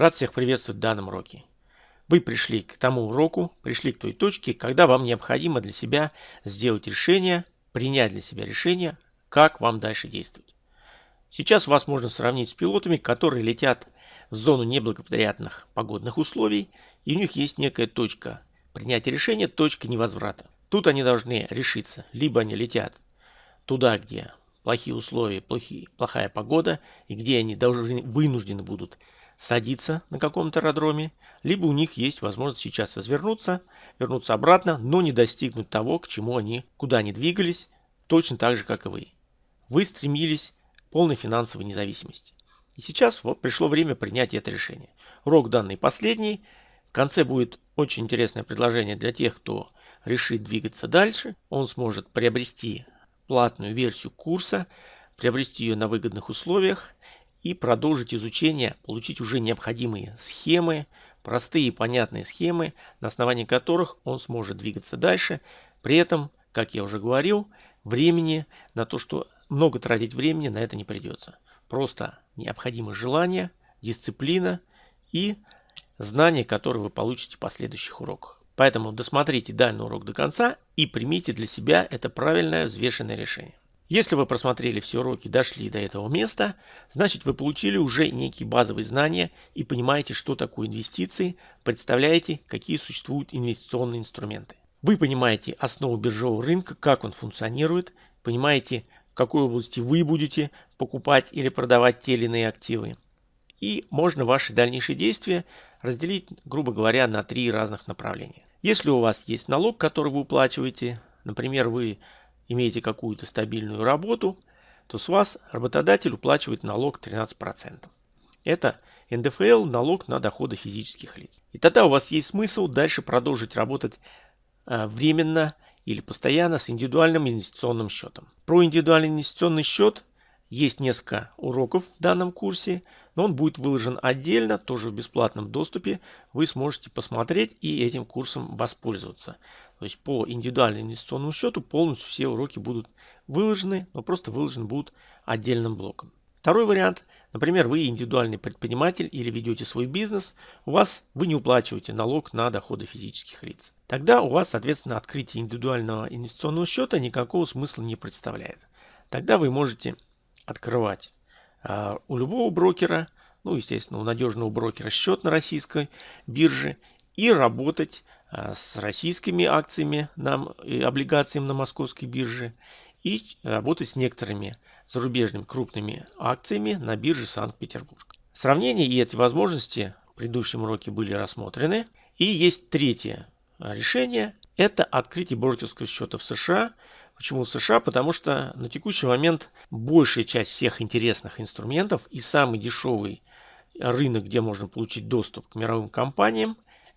Рад всех приветствовать в данном уроке. Вы пришли к тому уроку, пришли к той точке, когда вам необходимо для себя сделать решение, принять для себя решение, как вам дальше действовать. Сейчас вас можно сравнить с пилотами, которые летят в зону неблагоприятных погодных условий, и у них есть некая точка принятия решения, точка невозврата. Тут они должны решиться, либо они летят туда, где плохие условия, плохие, плохая погода, и где они должны, вынуждены будут садиться на каком-то аэродроме, либо у них есть возможность сейчас развернуться, вернуться обратно, но не достигнуть того, к чему они, куда они двигались, точно так же, как и вы. Вы стремились к полной финансовой независимости. И сейчас вот пришло время принять это решение. Урок данный последний. В конце будет очень интересное предложение для тех, кто решит двигаться дальше. Он сможет приобрести платную версию курса, приобрести ее на выгодных условиях и продолжить изучение, получить уже необходимые схемы, простые и понятные схемы, на основании которых он сможет двигаться дальше. При этом, как я уже говорил, времени на то, что много тратить времени на это не придется. Просто необходимо желание, дисциплина и знания, которые вы получите в последующих уроках. Поэтому досмотрите данный урок до конца и примите для себя это правильное взвешенное решение. Если вы просмотрели все уроки дошли до этого места, значит вы получили уже некие базовые знания и понимаете, что такое инвестиции, представляете, какие существуют инвестиционные инструменты. Вы понимаете основу биржевого рынка, как он функционирует, понимаете, в какой области вы будете покупать или продавать те или иные активы. И можно ваши дальнейшие действия разделить, грубо говоря, на три разных направления. Если у вас есть налог, который вы уплачиваете, например, вы имеете какую-то стабильную работу, то с вас работодатель уплачивает налог 13%. Это НДФЛ, налог на доходы физических лиц. И тогда у вас есть смысл дальше продолжить работать э, временно или постоянно с индивидуальным инвестиционным счетом. Про индивидуальный инвестиционный счет есть несколько уроков в данном курсе, но он будет выложен отдельно, тоже в бесплатном доступе. Вы сможете посмотреть и этим курсом воспользоваться. То есть по индивидуальному инвестиционному счету полностью все уроки будут выложены, но просто выложены будут отдельным блоком. Второй вариант. Например, вы индивидуальный предприниматель или ведете свой бизнес, у вас вы не уплачиваете налог на доходы физических лиц. Тогда у вас, соответственно, открытие индивидуального инвестиционного счета никакого смысла не представляет. Тогда вы можете открывать а, у любого брокера, ну, естественно, у надежного брокера счет на российской бирже и работать а, с российскими акциями на, и облигациями на московской бирже и работать с некоторыми зарубежными крупными акциями на бирже Санкт-Петербург. Сравнения и эти возможности в предыдущем уроке были рассмотрены. И есть третье решение. Это открытие брокерского счета в США – Почему США? Потому что на текущий момент большая часть всех интересных инструментов и самый дешевый рынок, где можно получить доступ к мировым компаниям,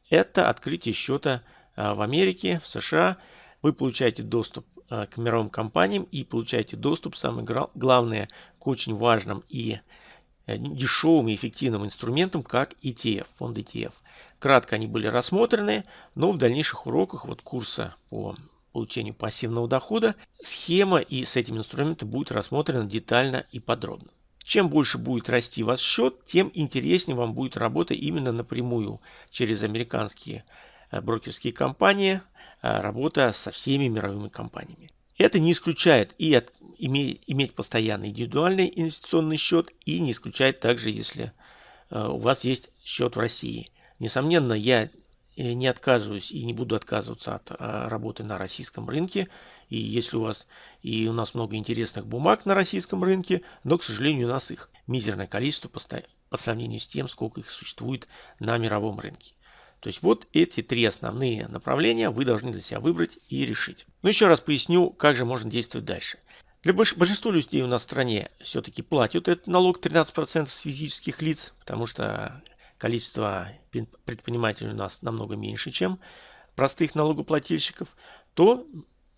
это открытие счета а, в Америке, в США. Вы получаете доступ а, к мировым компаниям и получаете доступ, самое главное, к очень важным и э, дешевым и эффективным инструментам, как ETF, фонд ETF. Кратко они были рассмотрены, но в дальнейших уроках вот курса по получению пассивного дохода, схема и с этим инструментом будет рассмотрена детально и подробно. Чем больше будет расти ваш счет, тем интереснее вам будет работа именно напрямую через американские э, брокерские компании, э, работа со всеми мировыми компаниями. Это не исключает и от, иметь, иметь постоянный индивидуальный инвестиционный счет, и не исключает также, если э, у вас есть счет в России. Несомненно, я не отказываюсь и не буду отказываться от а, работы на российском рынке. И если у вас и у нас много интересных бумаг на российском рынке, но, к сожалению, у нас их мизерное количество по сравнению с тем, сколько их существует на мировом рынке. То есть вот эти три основные направления вы должны для себя выбрать и решить. Но еще раз поясню, как же можно действовать дальше. Для большинства людей у нас в стране все-таки платят этот налог 13% с физических лиц, потому что количество предпринимателей у нас намного меньше, чем простых налогоплательщиков, то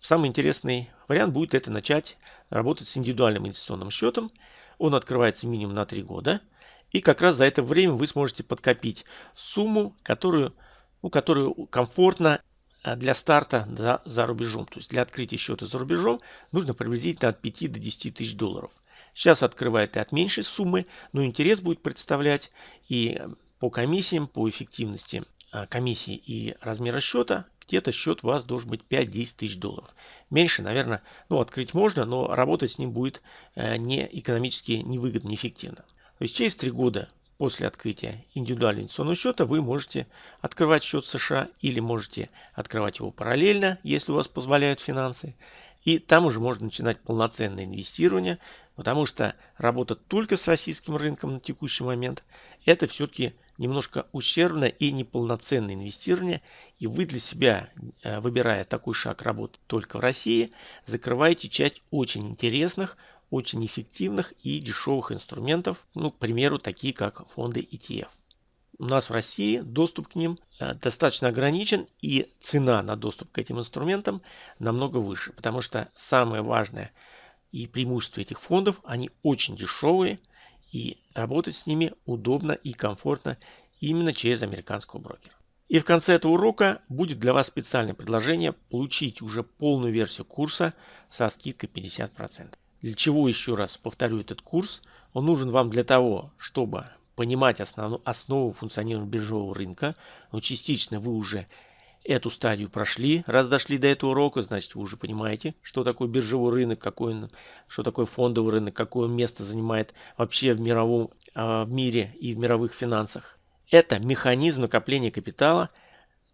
самый интересный вариант будет это начать работать с индивидуальным инвестиционным счетом. Он открывается минимум на 3 года. И как раз за это время вы сможете подкопить сумму, которую, ну, которую комфортно э, для старта за, за рубежом. То есть для открытия счета за рубежом нужно приблизительно от 5 до 10 тысяч долларов. Сейчас открывает и от меньшей суммы, но интерес будет представлять и по комиссиям, по эффективности а, комиссии и размера счета, где-то счет у вас должен быть 5-10 тысяч долларов. Меньше, наверное, ну, открыть можно, но работать с ним будет э, не экономически невыгодно, неэффективно. То есть через 3 года после открытия индивидуального инвестиционного счета вы можете открывать счет США или можете открывать его параллельно, если у вас позволяют финансы. И там уже можно начинать полноценное инвестирование, потому что работа только с российским рынком на текущий момент – это все-таки немножко ущербное и неполноценное инвестирование. И вы для себя, э, выбирая такой шаг работы только в России, закрываете часть очень интересных, очень эффективных и дешевых инструментов, ну, к примеру, такие как фонды ETF. У нас в России доступ к ним э, достаточно ограничен и цена на доступ к этим инструментам намного выше, потому что самое важное и преимущество этих фондов, они очень дешевые и работать с ними удобно и комфортно именно через американского брокера. И в конце этого урока будет для вас специальное предложение получить уже полную версию курса со скидкой 50%. Для чего еще раз повторю этот курс? Он нужен вам для того, чтобы понимать основну, основу функционирования биржевого рынка. Но частично вы уже эту стадию прошли. Раз дошли до этого урока, значит вы уже понимаете, что такое биржевой рынок, какой он, что такое фондовый рынок, какое место занимает вообще в мировом а, в мире и в мировых финансах. Это механизм накопления капитала,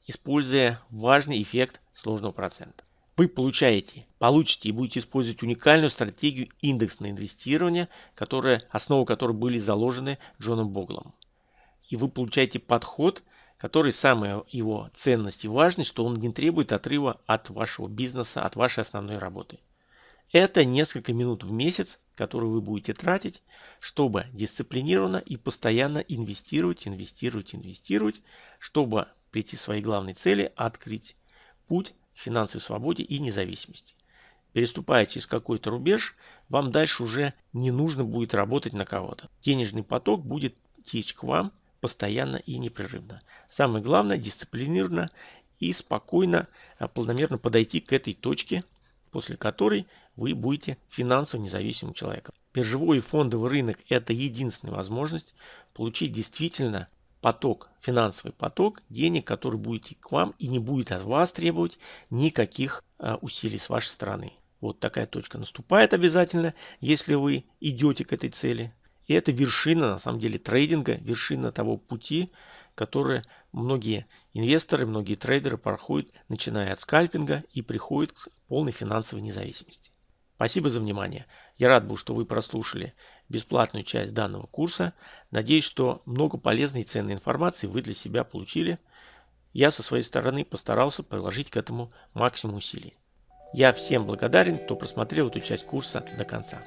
используя важный эффект сложного процента вы получаете, получите и будете использовать уникальную стратегию индексного инвестирования, которая, основы которой были заложены Джоном Боглом. И вы получаете подход, который самая его ценность и важность, что он не требует отрыва от вашего бизнеса, от вашей основной работы. Это несколько минут в месяц, которые вы будете тратить, чтобы дисциплинированно и постоянно инвестировать, инвестировать, инвестировать, чтобы прийти к своей главной цели, открыть путь финансовой свободе и независимости. Переступая через какой-то рубеж, вам дальше уже не нужно будет работать на кого-то. Денежный поток будет течь к вам постоянно и непрерывно. Самое главное дисциплинированно и спокойно, а, полномерно подойти к этой точке, после которой вы будете финансово независимым человеком. Биржевой и фондовый рынок – это единственная возможность получить действительно поток, финансовый поток денег, который будет идти к вам и не будет от вас требовать никаких э, усилий с вашей стороны. Вот такая точка наступает обязательно, если вы идете к этой цели. И это вершина, на самом деле, трейдинга, вершина того пути, который многие инвесторы, многие трейдеры проходят, начиная от скальпинга и приходят к полной финансовой независимости. Спасибо за внимание. Я рад был, что вы прослушали бесплатную часть данного курса. Надеюсь, что много полезной и ценной информации вы для себя получили. Я со своей стороны постарался приложить к этому максимум усилий. Я всем благодарен, кто просмотрел эту часть курса до конца.